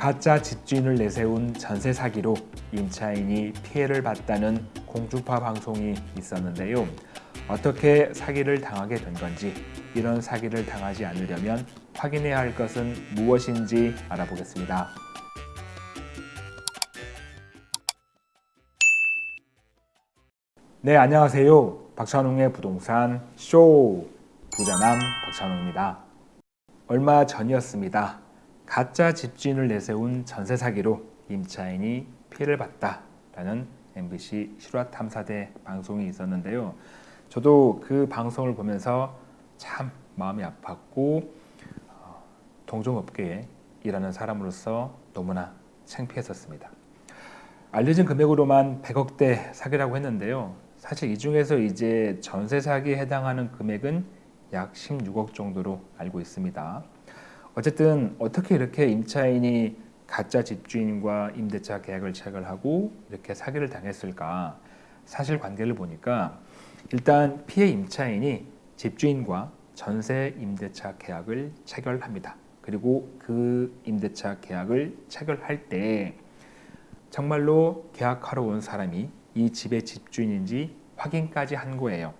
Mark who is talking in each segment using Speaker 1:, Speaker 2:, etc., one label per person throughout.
Speaker 1: 가짜 집주인을 내세운 전세 사기로 임차인이 피해를 봤다는 공주파 방송이 있었는데요. 어떻게 사기를 당하게 된 건지 이런 사기를 당하지 않으려면 확인해야 할 것은 무엇인지 알아보겠습니다. 네, 안녕하세요. 박찬웅의 부동산 쇼 부자남 박찬웅입니다. 얼마 전이었습니다. 가짜 집주인을 내세운 전세 사기로 임차인이 피해를 봤다라는 MBC 실화 탐사대 방송이 있었는데요. 저도 그 방송을 보면서 참 마음이 아팠고 어, 동종업계에 일하는 사람으로서 너무나 창피했었습니다. 알려진 금액으로만 100억대 사기라고 했는데요. 사실 이 중에서 이제 전세 사기에 해당하는 금액은 약 16억 정도로 알고 있습니다. 어쨌든 어떻게 이렇게 임차인이 가짜 집주인과 임대차 계약을 체결하고 이렇게 사기를 당했을까? 사실관계를 보니까 일단 피해 임차인이 집주인과 전세 임대차 계약을 체결합니다. 그리고 그 임대차 계약을 체결할 때 정말로 계약하러 온 사람이 이 집의 집주인인지 확인까지 한 거예요.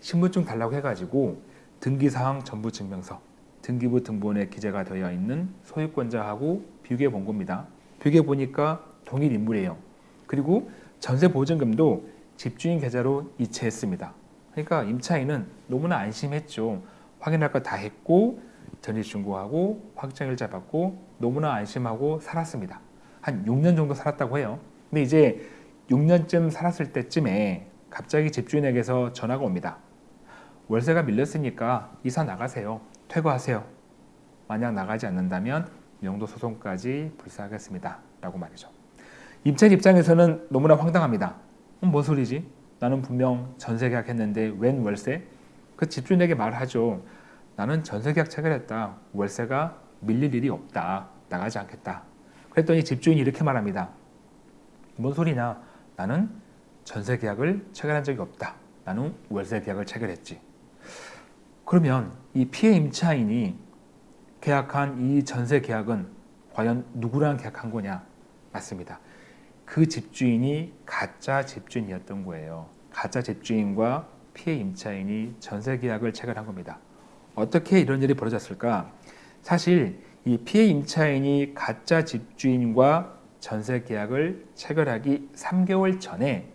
Speaker 1: 신분증 달라고 해가지고 등기사항 전부 증명서, 등기부 등본에 기재가 되어 있는 소유권자하고 비교해 본 겁니다. 비교해 보니까 동일 인물이에요. 그리고 전세 보증금도 집주인 계좌로 이체했습니다. 그러니까 임차인은 너무나 안심했죠. 확인할 거 다 했고 전입신고하고 확정일자 받고 너무나 안심하고 살았습니다. 한 6년 정도 살았다고 해요. 근데 이제 6년쯤 살았을 때쯤에 갑자기 집주인에게서 전화가 옵니다. 월세가 밀렸으니까 이사 나가세요. 퇴거하세요. 만약 나가지 않는다면 명도 소송까지 불사하겠습니다. 라고 말이죠. 임차인 입장에서는 너무나 황당합니다. 음, 뭔 소리지? 나는 분명 전세계약 했는데 웬 월세? 그 집주인에게 말하죠. 나는 전세계약 체결했다. 월세가 밀릴 일이 없다. 나가지 않겠다. 그랬더니 집주인이 이렇게 말합니다. 뭔 소리냐? 나는 전세 계약을 체결한 적이 없다. 나는 월세 계약을 체결했지. 그러면 이 피해 임차인이 계약한 이 전세 계약은 과연 누구랑 계약한 거냐? 맞습니다. 그 집주인이 가짜 집주인이었던 거예요. 가짜 집주인과 피해 임차인이 전세 계약을 체결한 겁니다. 어떻게 이런 일이 벌어졌을까? 사실 이 피해 임차인이 가짜 집주인과 전세 계약을 체결하기 3개월 전에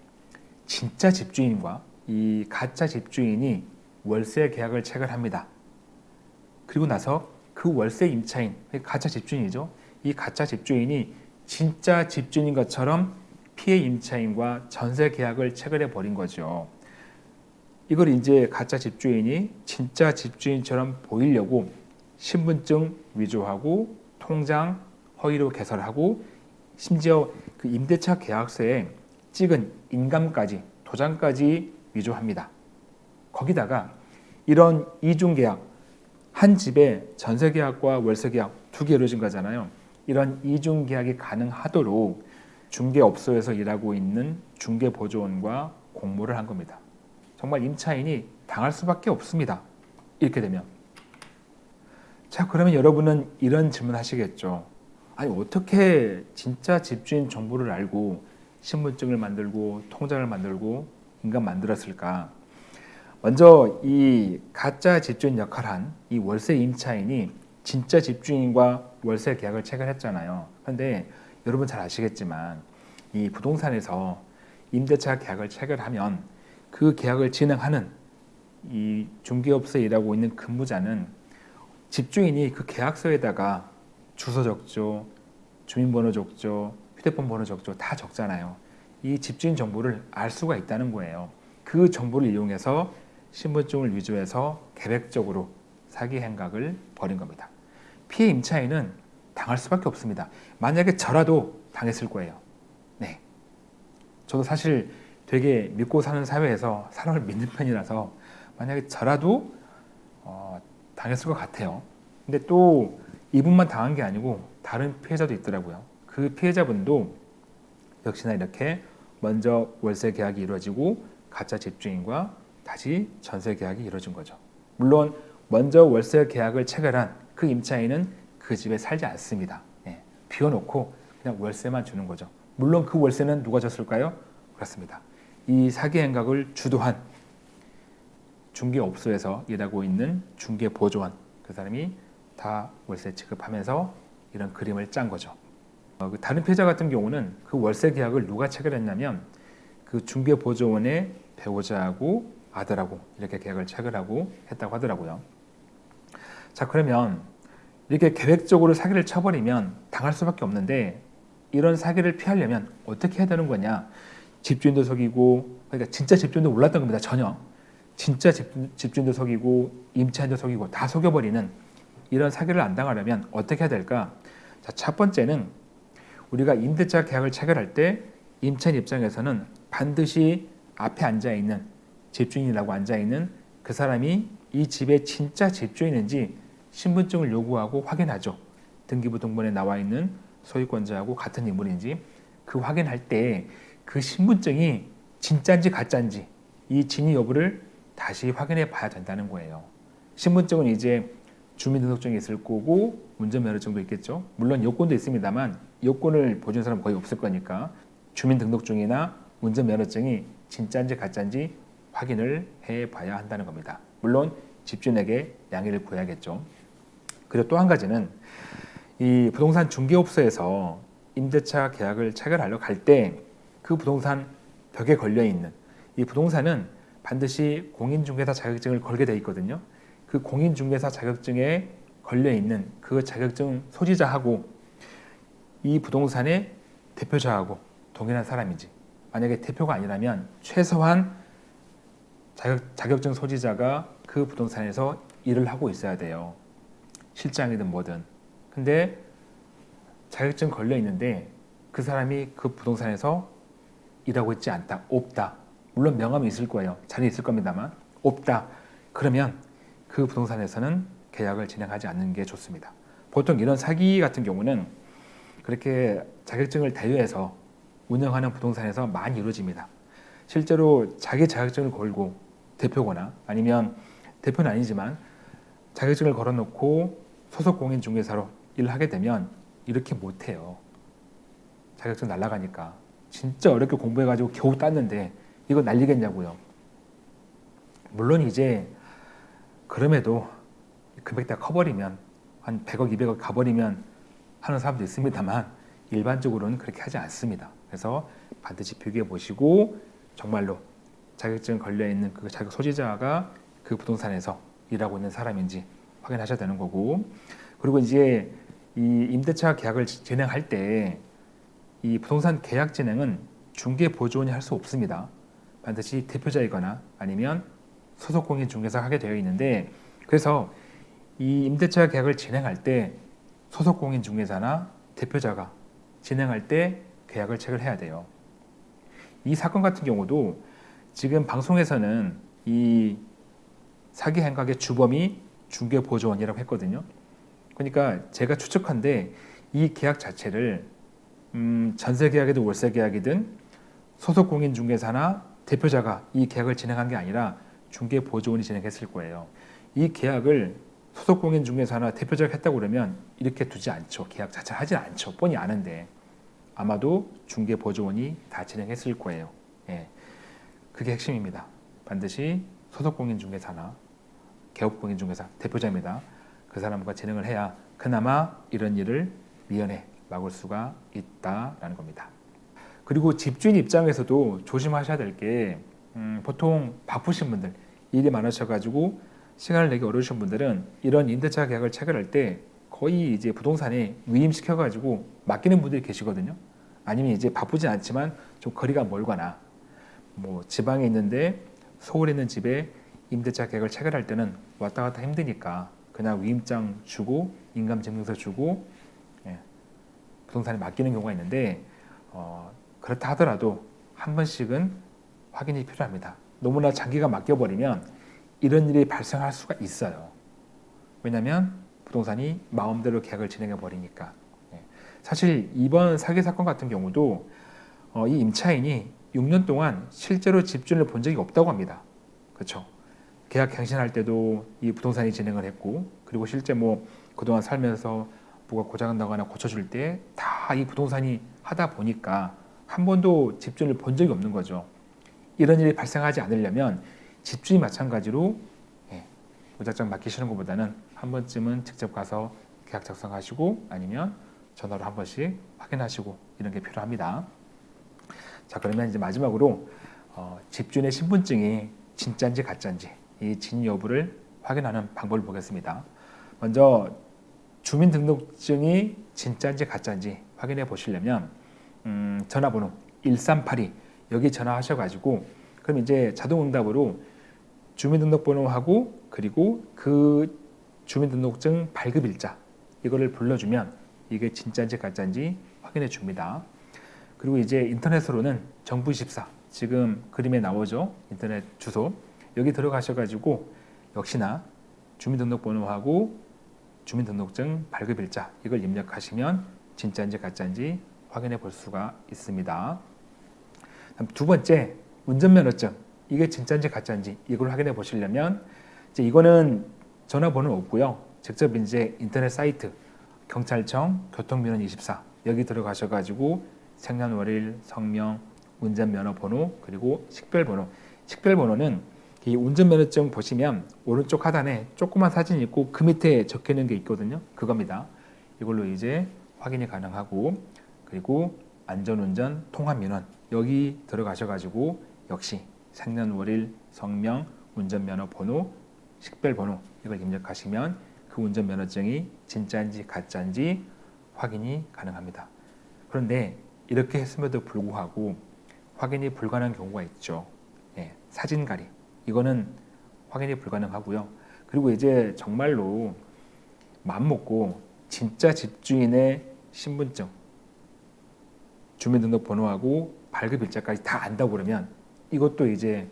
Speaker 1: 진짜 집주인과 이 가짜 집주인이 월세 계약을 체결합니다. 그리고 나서 그 월세 임차인, 가짜 집주인이죠. 이 가짜 집주인이 진짜 집주인인 것처럼 피해 임차인과 전세 계약을 체결해 버린 거죠. 이걸 이제 가짜 집주인이 진짜 집주인처럼 보이려고 신분증 위조하고 통장 허위로 개설하고 심지어 그 임대차 계약서에 찍은 인감까지 도장까지 위조합니다. 거기다가 이런 이중계약 한 집에 전세계약과 월세계약 두 개 이루어진 거잖아요. 이런 이중계약이 가능하도록 중개업소에서 일하고 있는 중개보조원과 공모를 한 겁니다. 정말 임차인이 당할 수밖에 없습니다. 이렇게 되면 자 그러면 여러분은 이런 질문 하시겠죠. 아니 어떻게 진짜 집주인 정보를 알고 신분증을 만들고 통장을 만들고 인간 만들었을까? 먼저 이 가짜 집주인 역할한 이 월세 임차인이 진짜 집주인과 월세 계약을 체결했잖아요. 그런데 여러분 잘 아시겠지만 이 부동산에서 임대차 계약을 체결하면 그 계약을 진행하는 이 중개업소에 일하고 있는 근무자는 집주인이 그 계약서에다가 주소 적죠, 주민번호 적죠, 휴대폰 번호 적죠, 다 적잖아요. 이 집주인 정보를 알 수가 있다는 거예요. 그 정보를 이용해서 신분증을 위조해서 계획적으로 사기 행각을 벌인 겁니다. 피해 임차인은 당할 수밖에 없습니다. 만약에 저라도 당했을 거예요. 네. 저도 사실 되게 믿고 사는 사회에서 사람을 믿는 편이라서 만약에 저라도 어, 당했을 것 같아요. 근데 또 이분만 당한 게 아니고 다른 피해자도 있더라고요. 그 피해자분도 역시나 이렇게 먼저 월세 계약이 이루어지고 가짜 집주인과 다시 전세 계약이 이루어진 거죠. 물론 먼저 월세 계약을 체결한 그 임차인은 그 집에 살지 않습니다. 예. 비워놓고 그냥 월세만 주는 거죠. 물론 그 월세는 누가 줬을까요? 그렇습니다. 이 사기 행각을 주도한 중개업소에서 일하고 있는 중개보조원 그 사람이 다 월세 지급하면서 이런 그림을 짠 거죠. 어, 그 다른 피해자 같은 경우는 그 월세 계약을 누가 체결했냐면 그 중개보조원의 배우자하고 아들하고 이렇게 계약을 체결하고 했다고 하더라고요. 자 그러면 이렇게 계획적으로 사기를 쳐버리면 당할 수밖에 없는데 이런 사기를 피하려면 어떻게 해야 되는 거냐? 집주인도 속이고 그러니까 진짜 집주인도 몰랐던 겁니다 전혀 진짜 집, 집주인도 속이고 임차인도 속이고 다 속여버리는 이런 사기를 안 당하려면 어떻게 해야 될까? 자, 첫 번째는 우리가 임대차 계약을 체결할 때 임차인 입장에서는 반드시 앞에 앉아 있는 집주인이라고 앉아 있는 그 사람이 이 집의 진짜 집주인인지 신분증을 요구하고 확인하죠. 등기부 등본에 나와 있는 소유권자하고 같은 인물인지 그 확인할 때 그 신분증이 진짜인지 가짜인지 이 진위 여부를 다시 확인해 봐야 된다는 거예요. 신분증은 이제 주민등록증이 있을 거고 운전면허증도 있겠죠. 물론 여권도 있습니다만 여권을 보여준 사람 거의 없을 거니까 주민등록증이나 운전면허증이 진짜인지 가짜인지 확인을 해 봐야 한다는 겁니다. 물론 집주인에게 양해를 구해야겠죠. 그리고 또 한 가지는 이 부동산 중개업소에서 임대차 계약을 체결하려 갈 때 그 부동산 벽에 걸려 있는 이 부동산은 반드시 공인중개사 자격증을 걸게 돼 있거든요. 그 공인중개사 자격증에 걸려 있는 그 자격증 소지자하고 이 부동산의 대표자하고 동일한 사람이지. 만약에 대표가 아니라면 최소한 자격 증 소지자가 그 부동산에서 일을 하고 있어야 돼요. 실장이든 뭐든. 근데 자격증 걸려 있는데 그 사람이 그 부동산에서 일하고 있지 않다. 없다. 물론 명함이 있을 거예요. 자리 있을 겁니다만 없다. 그러면 그 부동산에서는 계약을 진행하지 않는 게 좋습니다. 보통 이런 사기 같은 경우는 그렇게 자격증을 대여해서 운영하는 부동산에서 많이 이루어집니다. 실제로 자기 자격증을 걸고 대표거나 아니면 대표는 아니지만 자격증을 걸어놓고 소속 공인중개사로 일을 하게 되면 이렇게 못해요. 자격증 날라가니까 진짜 어렵게 공부해가지고 겨우 땄는데 이거 날리겠냐고요. 물론 이제 그럼에도 금액 다 커버리면 한 100억, 200억 가버리면 하는 사람도 있습니다만 일반적으로는 그렇게 하지 않습니다. 그래서 반드시 비교해 보시고 정말로 자격증 걸려 있는 그 자격 소지자가 그 부동산에서 일하고 있는 사람인지 확인하셔야 되는 거고 그리고 이제 이 임대차 계약을 진행할 때 이 부동산 계약 진행은 중개 보조원이 할 수 없습니다. 반드시 대표자이거나 아니면 소속 공인 중개사가 하게 되어 있는데 그래서 이 임대차 계약을 진행할 때 소속 공인 중개사나 대표자가 진행할 때 계약을 체결해야 돼요. 이 사건 같은 경우도 지금 방송에서는 이 사기 행각의 주범이 중개보조원이라고 했거든요. 그러니까 제가 추측한데 이 계약 자체를 음, 전세 계약이든 월세 계약이든 소속 공인 중개사나 대표자가 이 계약을 진행한 게 아니라 중개보조원이 진행했을 거예요. 이 계약을 소속 공인 중개사나 대표자가 했다고 그러면 이렇게 두지 않죠. 계약 자체 하진 않죠. 뻔히 아는데 아마도 중개보조원이 다 진행했을 거예요. 예. 그게 핵심입니다. 반드시 소속 공인 중개사나 개업 공인 중개사 대표자입니다. 그 사람과 진행을 해야 그나마 이런 일을 미연에 막을 수가 있다라는 겁니다. 그리고 집주인 입장에서도 조심하셔야 될게 음, 보통 바쁘신 분들 일이 많으셔가지고 시간을 내기 어려우신 분들은 이런 임대차 계약을 체결할 때 거의 이제 부동산에 위임시켜가지고 맡기는 분들이 계시거든요. 아니면 이제 바쁘지 않지만 좀 거리가 멀거나 뭐 지방에 있는데 서울에 있는 집에 임대차 계약을 체결할 때는 왔다 갔다 힘드니까 그냥 위임장 주고 인감증명서 주고 예, 부동산에 맡기는 경우가 있는데 어, 그렇다 하더라도 한 번씩은 확인이 필요합니다. 너무나 장기가 맡겨버리면 이런 일이 발생할 수가 있어요. 왜냐하면 부동산이 마음대로 계약을 진행해 버리니까. 예. 사실 이번 사기 사건 같은 경우도 어, 이 임차인이 6년 동안 실제로 집주인을 본 적이 없다고 합니다. 그렇죠? 계약 갱신할 때도 이 부동산이 진행을 했고 그리고 실제 뭐 그동안 살면서 뭐가 고장나거나 고쳐줄 때 다 이 부동산이 하다 보니까 한 번도 집주인을 본 적이 없는 거죠. 이런 일이 발생하지 않으려면 집주인 마찬가지로 예, 무작정 맡기시는 것보다는 한 번쯤은 직접 가서 계약 작성하시고 아니면 전화로 한 번씩 확인하시고 이런 게 필요합니다. 자 그러면 이제 마지막으로 어, 집주인의 신분증이 진짜인지 가짜인지 이 진 여부를 확인하는 방법을 보겠습니다. 먼저 주민등록증이 진짜인지 가짜인지 확인해 보시려면 음, 전화번호 1382 여기 전화하셔가지고 그럼 이제 자동응답으로 주민등록번호하고 그리고 그 주민등록증 발급일자 이거를 불러주면 이게 진짜인지 가짜인지 확인해 줍니다. 그리고 이제 인터넷으로는 정부24 지금 그림에 나오죠 인터넷 주소 여기 들어가셔가지고 역시나 주민등록번호하고 주민등록증 발급일자 이걸 입력하시면 진짜인지 가짜인지 확인해 볼 수가 있습니다. 두 번째 운전면허증 이게 진짜인지 가짜인지 이걸 확인해 보시려면 이제 이거는 전화번호 없고요. 직접 이제 인터넷 사이트 경찰청 교통민원 24 여기 들어가셔가지고 생년월일, 성명, 운전면허번호 그리고 식별번호 식별번호는 이 운전면허증 보시면 오른쪽 하단에 조그만 사진이 있고 그 밑에 적혀 있는 게 있거든요. 그겁니다. 이걸로 이제 확인이 가능하고 그리고 안전운전 통합민원 여기 들어가셔가지고 역시 생년월일, 성명, 운전면허번호, 식별번호 이걸 입력하시면 그 운전면허증이 진짜인지 가짜인지 확인이 가능합니다. 그런데 이렇게 했음에도 불구하고 확인이 불가능한 경우가 있죠. 예, 사진가리 이거는 확인이 불가능하고요. 그리고 이제 정말로 맘먹고 진짜 집주인의 신분증, 주민등록번호하고 발급일자까지 다 안다고 그러면 이것도 이제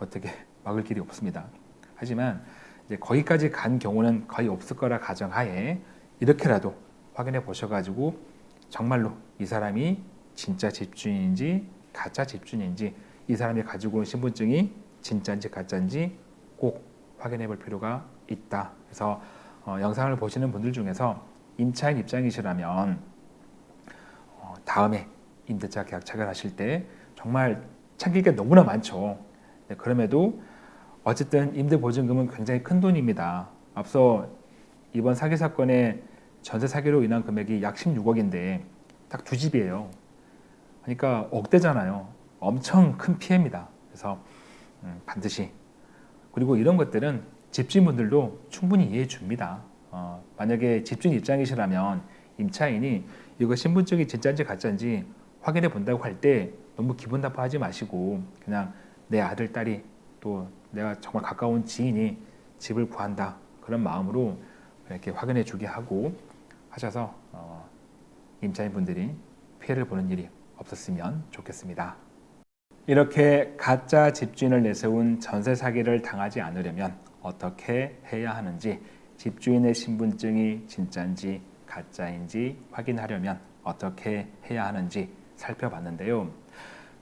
Speaker 1: 어떻게 막을 길이 없습니다. 하지만 이제 거기까지 간 경우는 거의 없을 거라 가정하에 이렇게라도 확인해 보셔가지고 정말로 이 사람이 진짜 집주인인지 가짜 집주인인지 이 사람이 가지고 온 신분증이 진짜인지 가짜인지 꼭 확인해 볼 필요가 있다. 그래서 어, 영상을 보시는 분들 중에서 임차인 입장이시라면 어, 다음에 임대차 계약 체결하실 때 정말 챙길 게 너무나 많죠. 네, 그럼에도 어쨌든 임대보증금은 굉장히 큰 돈입니다. 앞서 이번 사기 사건의 전세 사기로 인한 금액이 약 16억인데 딱 두 집이에요. 그러니까 억대잖아요. 엄청 큰 피해입니다. 그래서 음, 반드시 그리고 이런 것들은 집주인분들도 충분히 이해해 줍니다. 어, 만약에 집주인 입장이시라면 임차인이 이거 신분증이 진짜인지 가짜인지 확인해 본다고 할 때 너무 기분 나빠하지 마시고 그냥 내 아들 딸이 또 내가 정말 가까운 지인이 집을 구한다 그런 마음으로 이렇게 확인해 주게 하고 하셔서 어, 임차인분들이 피해를 보는 일이 없었으면 좋겠습니다. 이렇게 가짜 집주인을 내세운 전세 사기를 당하지 않으려면 어떻게 해야 하는지 집주인의 신분증이 진짜인지 가짜인지 확인하려면 어떻게 해야 하는지 살펴봤는데요.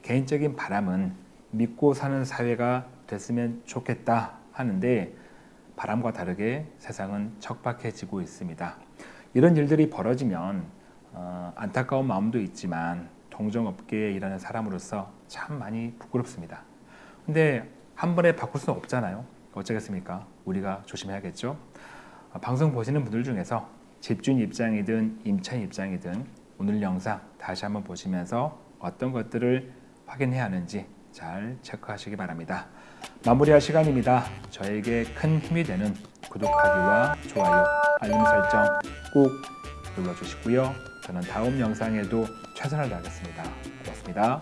Speaker 1: 개인적인 바람은 믿고 사는 사회가 됐으면 좋겠다 하는데 바람과 다르게 세상은 척박해지고 있습니다. 이런 일들이 벌어지면 어, 안타까운 마음도 있지만 동정업계에 일하는 사람으로서 참 많이 부끄럽습니다. 근데 한 번에 바꿀 수는 없잖아요. 어쩌겠습니까? 우리가 조심해야겠죠. 어, 방송 보시는 분들 중에서 집주인 입장이든 임차인 입장이든 오늘 영상 다시 한번 보시면서 어떤 것들을 확인해야 하는지 잘 체크하시기 바랍니다. 마무리할 시간입니다. 저에게 큰 힘이 되는 구독하기와 좋아요, 알림 설정 꼭 눌러주시고요. 저는 다음 영상에도 최선을 다하겠습니다. 고맙습니다.